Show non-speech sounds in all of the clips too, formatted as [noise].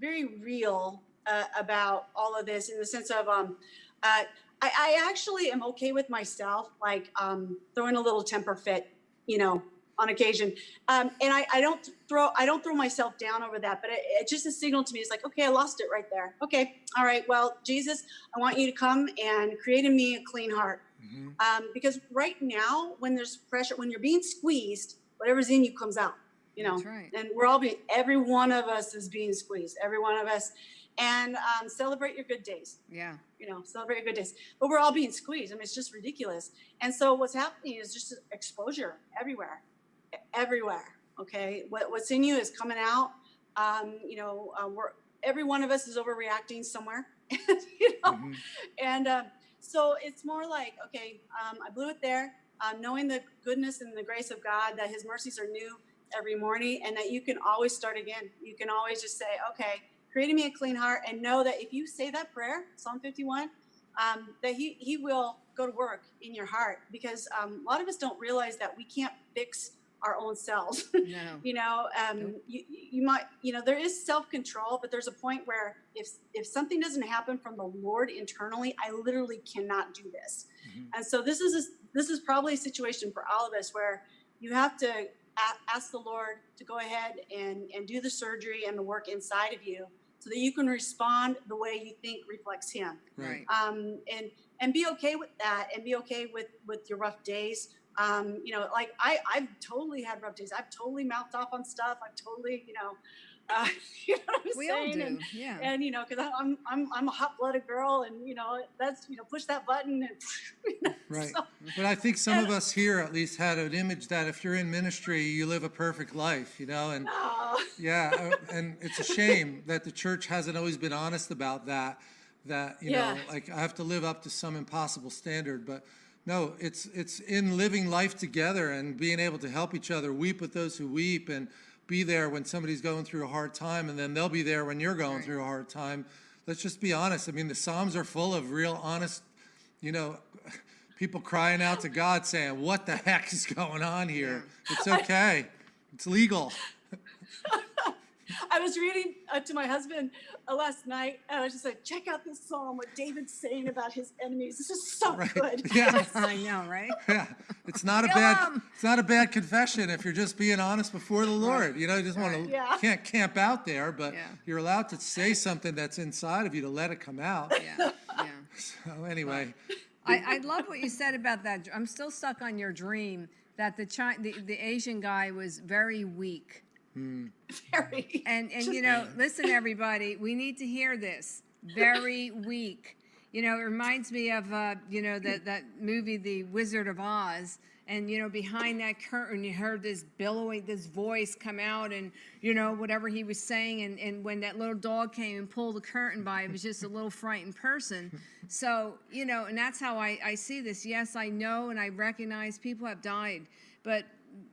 very real uh, about all of this in the sense of um, uh, I, I actually am okay with myself, like um, throwing a little temper fit, you know, on occasion. Um, and I, I don't throw I don't throw myself down over that, but it, it just a signal to me. It's like, okay, I lost it right there. Okay, all right. Well, Jesus, I want you to come and create in me a clean heart. Mhm. Um, because right now, when there's pressure, when you're being squeezed, whatever's in you comes out. You know, That's right. and we're all being every one of us is being squeezed. Every one of us, and um, celebrate your good days Yeah. you know, celebrate your good days. But we're all being squeezed. I mean, it's just ridiculous. And so what's happening is just exposure everywhere, everywhere. Okay, what, what's in you is coming out. Um, you know, uh, we're every one of us is overreacting somewhere. [laughs] you know, Mhm. and um, so it's more like, okay, um, I blew it there, um, knowing the goodness and the grace of God, that His mercies are new every morning, and that you can always start again. You can always just say, okay, creating me a clean heart, and know that if you say that prayer, Psalm 51, um, that He He will go to work in your heart, because um, a lot of us don't realize that we can't fix our own selves. [laughs] No. you know um, Nope. you, you might you know there is self-control but there's a point where if if something doesn't happen from the lord internally i literally cannot do this Mhm. and so this is a, this is probably a situation for all of us where you have to ask the lord to go ahead and and do the surgery and the work inside of you so that you can respond the way you think reflects him. Right. um, and and be okay with that and be okay with with your rough days. Um, you know like i i've totally had rough days. I've totally mouthed off on stuff. I've totally you know uh, [laughs] you know what I'm We all do. And, Yeah. and you know because i'm i'm i'm a hot-blooded girl and you know that's you know push that button and [laughs] you know, [laughs] Right. so- But I think some of us here at least had an image that if you're in ministry, you live a perfect life, you know, and yeah, uh, and it's a shame that the church hasn't always been honest about that. That you Yeah. know, like I have to live up to some impossible standard, but no, it's it's in living life together and being able to help each other, weep with those who weep, and be there when somebody's going through a hard time, and then they'll be there when you're going Right. through a hard time. Let's just be honest. I mean, the Psalms are full of real honest, you know, [laughs] people crying out to God saying, "What the heck is going on here? It's [laughs] okay. It's legal." [laughs] I was reading uh, to my husband uh, last night, and I was just like, check out this psalm, what David's saying about his enemies. This is so Right. good. Yeah. I know, right? Yeah, it's not a Kill bad 'em. it's not a bad confession if you're just being honest before the Lord. You know, you just want to Yeah. can't camp out there, but Yeah. you're allowed to say something that's inside of you to let it come out. Yeah. Yeah. [laughs] So anyway, I, I love what you said about that. I'm still stuck on your dream that the Chi- the, the Asian guy was very weak. Hmm. Very. [laughs] And and you know, listen, everybody, we need to hear this. Very weak. You know, it reminds me of uh, you know that that movie, The Wizard of Oz. And you know, behind that curtain, you heard this billowing, this voice come out, and you know whatever he was saying. And, and when that little dog came and pulled the curtain by, it was just a little frightened person. So you know, and that's how I, I see this. Yes, I know and I recognize people have died, but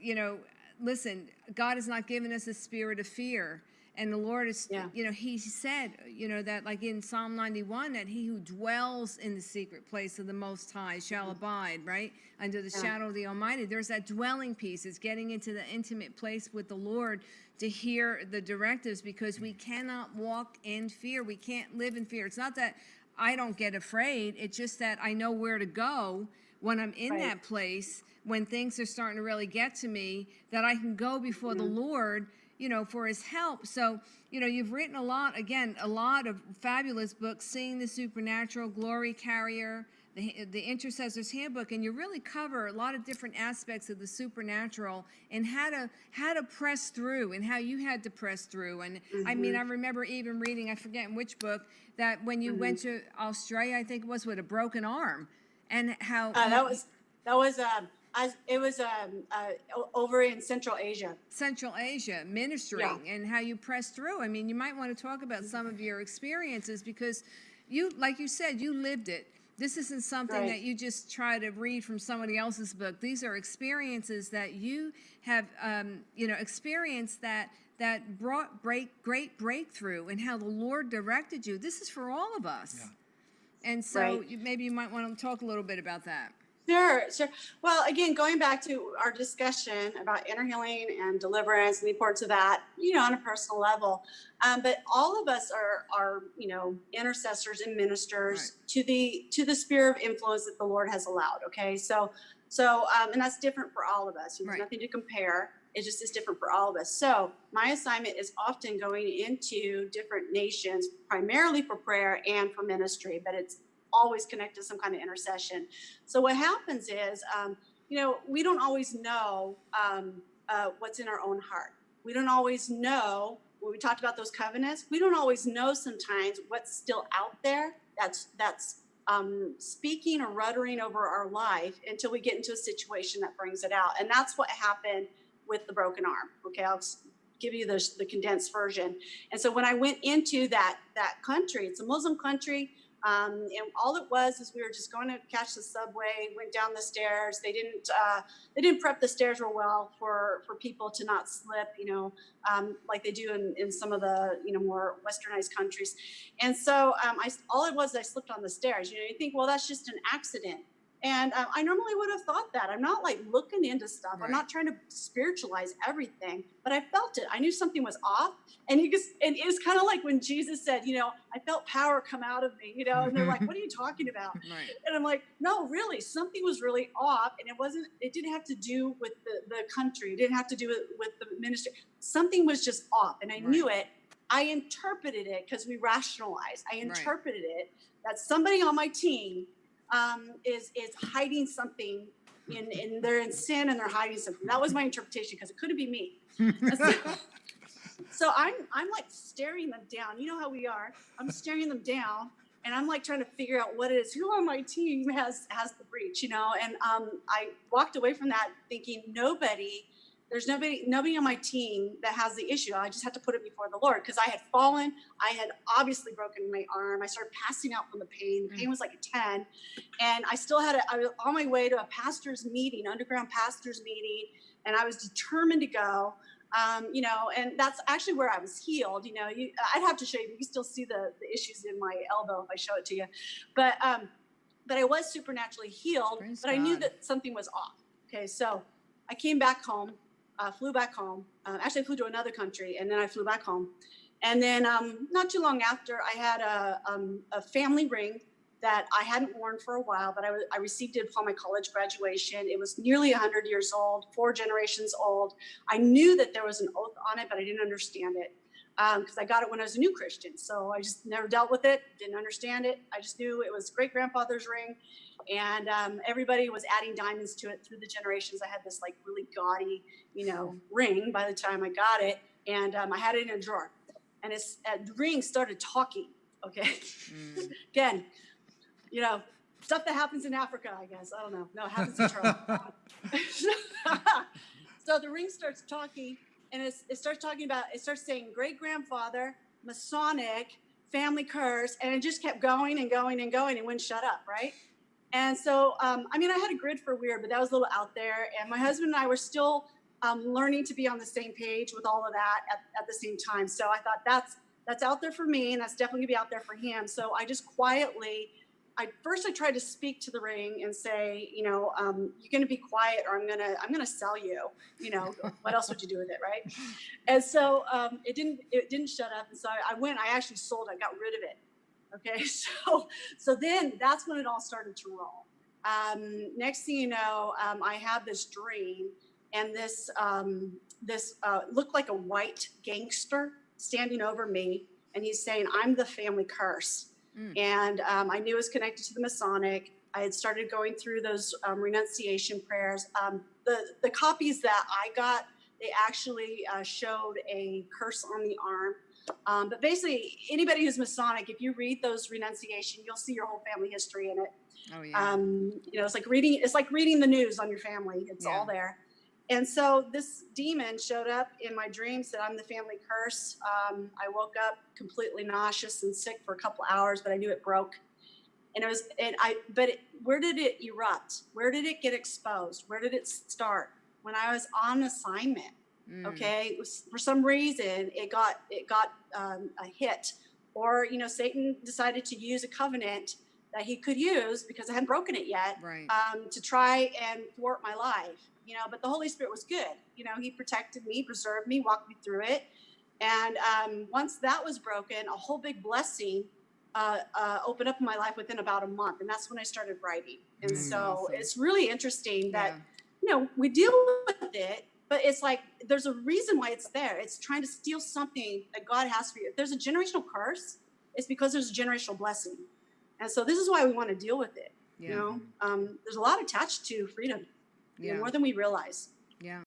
you know, listen, God has not given us a spirit of fear. And the Lord is, Yeah. you know, He said, you know, that like in Psalm 91, that he who dwells in the secret place of the Most High shall mm-hmm. abide, right? Under the Yeah. shadow of the Almighty. There's that dwelling piece. It's getting into the intimate place with the Lord to hear the directives because we mm-hmm. cannot walk in fear. We can't live in fear. It's not that I don't get afraid, it's just that I know where to go when I'm in Right. that place when things are starting to really get to me that I can go before the mm-hmm. Lord, you know, for his help. So, you know, you've written a lot, again, a lot of fabulous books, Seeing the Supernatural, Glory Carrier, the, the Intercessor's Handbook, and you really cover a lot of different aspects of the supernatural and how to how to press through and how you had to press through. And I mean, I remember even reading, I forget in which book, that when you went to Australia, I think it was with a broken arm, and how Uh, that was that was um I, it was um uh, over in Central Asia. Central Asia ministering and how you press through. I mean, you might want to talk about some of your experiences because you, like you said, you lived it. This isn't something Right. that you just try to read from somebody else's book. These are experiences that you have, um, you know, experienced that that brought break great breakthrough and how the Lord directed you. This is for all of us. And so Right. you, maybe you might want to talk a little bit about that. Sure, sure. Well, again, going back to our discussion about inner healing and deliverance and the importance of that, you know, on a personal level. Um, but all of us are, are, you know, intercessors and ministers to the to the sphere of influence that the Lord has allowed. Okay, so so um, and that's different for all of us. There's Right. nothing to compare. It just is different for all of us. So my assignment is often going into different nations, primarily for prayer and for ministry, but it's always connected to some kind of intercession. So what happens is, um, you know, we don't always know um, uh, what's in our own heart. We don't always know when we talked about those covenants. We don't always know sometimes what's still out there. That's that's um, speaking or ruddering over our life until we get into a situation that brings it out. And that's what happened with the broken arm. Okay, I'll give you the, the condensed version. And so when I went into that that country, it's a Muslim country. Um, and all it was is we were just going to catch the subway, went down the stairs. They didn't uh, they didn't prep the stairs real well for for people to not slip, you know, um, like they do in, in some of the you know more westernized countries. And so um, I all it was I slipped on the stairs. You know, you think, well, that's just an accident. And um, I normally would have thought that. I'm not like looking into stuff. Right. I'm not trying to spiritualize everything, but I felt it. I knew something was off. And you just, and it was kind of like when Jesus said, you know, I felt power come out of me, you know, and they're like, what are you talking about? [laughs] Right. And I'm like, no, really, something was really off. And it wasn't, it didn't have to do with the, the country. It didn't have to do with, with the ministry. Something was just off. And I knew it. I interpreted it because we rationalized. I interpreted it that somebody on my team um, is is hiding something in, in they're in sin and they're hiding something. That was my interpretation because it couldn't be me. [laughs] so, [laughs] so I'm I'm like staring them down. You know how we are. I'm staring them down and I'm like trying to figure out what it is. Who on my team has has the breach, you know? And um, I walked away from that thinking nobody, there's nobody nobody on my team that has the issue. I just had to put it before the Lord because I had fallen. I had obviously broken my arm. I started passing out from the pain. The pain was like a 10. And I still had a, I was on my way to a pastor's meeting, underground pastor's meeting, and I was determined to go um, you know, and that's actually where I was healed. You know, you, I'd have to show you. You still see the, the issues in my elbow if I show it to you, but um, but I was supernaturally healed. Praise but I knew that something was off. Okay, so I came back home, uh, flew back home. Uh, actually, I flew to another country, and then I flew back home. And then um, not too long after, I had a um, a family ring that I hadn't worn for a while, but I, I received it upon my college graduation. It was nearly 100 years old, four generations old. I knew that there was an oath on it, but I didn't understand it because I got it when I was a new Christian. So I just never dealt with it, didn't understand it. I just knew it was great grandfather's ring. And um, everybody was adding diamonds to it through the generations. I had this like really gaudy, you know, ring by the time I got it. And um, I had it in a drawer. And it's, uh, the ring started talking. Okay. Mm. [laughs] Again, you know, stuff that happens in Africa, I guess. I don't know. No, it happens in Charlotte. [laughs] [laughs] so the ring starts talking, and it starts talking about, it starts saying great grandfather, Masonic, family curse, and it just kept going and going and going and wouldn't shut up, right? And so, um, I mean, I had a grid for weird, but that was a little out there. And my husband and I were still um, learning to be on the same page with all of that at, at the same time. So I thought that's that's out there for me, and that's definitely gonna be out there for him. So I just quietly, I first I tried to speak to the ring and say, you know, um, you're gonna be quiet, or I'm gonna I'm gonna sell you. You know, [laughs] what else would you do with it, right? And so um, it didn't it didn't shut up, and so I, I went. I actually sold. I got rid of it. Okay, [laughs] so so then that's when it all started to roll. Um, next thing you know, um, I had this dream, and this um, this uh, looked like a white gangster standing over me, and he's saying, "I'm the family curse." Mm. And um, I knew it was connected to the Masonic. I had started going through those um, renunciation prayers. Um, the the copies that I got, they actually uh, showed a curse on the arm. Um, but basically, anybody who's Masonic, if you read those renunciation, you'll see your whole family history in it. Oh yeah. Um, you know, it's like reading it's like reading the news on your family. It's Yeah. all there. And so this demon showed up in my dream, said, I'm the family curse. Um, I woke up completely nauseous and sick for a couple hours, but I knew it broke. And it was, and I, but it, where did it erupt? Where did it get exposed? Where did it start? When I was on assignment Mm. okay it was, for some reason it got it got um, a hit or you know satan decided to use a covenant that he could use because I hadn't broken it yet Right. um, to try and thwart my life, you know. But the Holy Spirit was good, you know. He protected me, preserved me, walked me through it, and um, once that was broken, a whole big blessing uh, uh, opened up in my life within about a month, and that's when I started writing. And Mm. so Awesome. it's really interesting that Yeah. you know we deal with it, but it's like there's a reason why it's there. It's trying to steal something that God has for you. If there's a generational curse, it's because there's a generational blessing, and so this is why we want to deal with it. You know, um, there's a lot attached to freedom, Yeah. more than we realize. Yeah.